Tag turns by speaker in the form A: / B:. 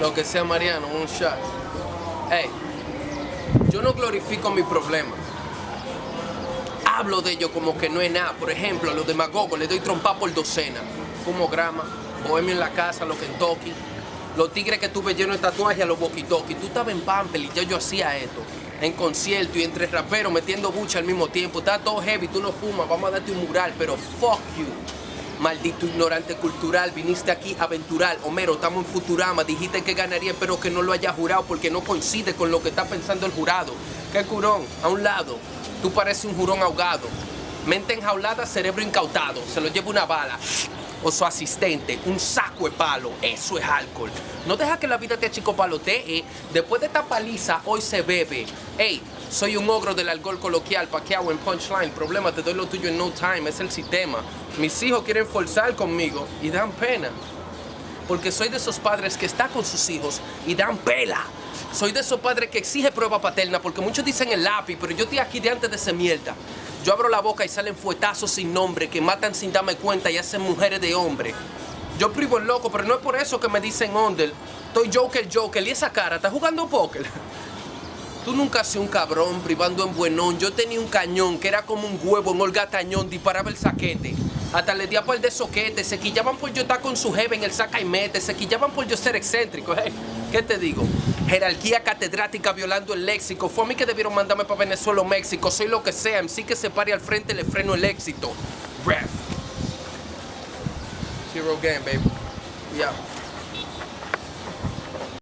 A: Lo que sea Mariano, un shot. Hey, yo no glorifico mi problema. Hablo de ello como que no es nada. Por ejemplo, a los demagogos le doy trompa por docena. Fumo grama, bohemio en la casa, los Kentucky. Los tigres que tuve lleno de tatuajes a los walkie-talkie. Tú estabas en Pampel y ya yo hacía esto. En concierto y entre raperos metiendo bucha al mismo tiempo. Está todo heavy, tú no fumas, vamos a darte un mural, pero fuck you. Maldito ignorante cultural, viniste aquí a. Homero, estamos en Futurama, dijiste que ganaría, pero que no lo haya jurado porque no coincide con lo que está pensando el jurado. ¿Qué curón? A un lado, tú pareces un jurón ahogado. Mente enjaulada, cerebro incautado, se lo lleva una bala. O su asistente, un saco de palo, eso es alcohol. No deja que la vida te achicopalotee. Después de esta paliza, hoy se bebe. Ey, soy un ogro del alcohol coloquial, paqueado en punchline. Problema, te doy lo tuyo en no time, es el sistema. Mis hijos quieren forzar conmigo y dan pena. Porque soy de esos padres que está con sus hijos y dan pela. Soy de esos padres que exige prueba paterna porque muchos dicen el lápiz, pero yo estoy aquí de antes de esa mierda. Yo abro la boca y salen fuetazos sin nombre que matan sin darme cuenta y hacen mujeres de hombre. Yo privo el loco, pero no es por eso que me dicen under. Estoy Joker, Joker. ¿Y esa cara? ¿Estás jugando póker? Tú nunca sido un cabrón privando en buenón. Yo tenía un cañón que era como un huevo en Olga Tañón, disparaba el saquete. Hasta le di a par de soquete. Se quillaban por yo estar con su jefe en el saca y mete. Se quillaban por yo ser excéntrico. Hey, ¿Qué te digo? Jerarquía catedrática violando el léxico. Fue a mí que debieron mandarme para Venezuela o México. Soy lo que sea. MC que se pare al frente le freno el éxito. Ref. Zero game, baby. Yeah.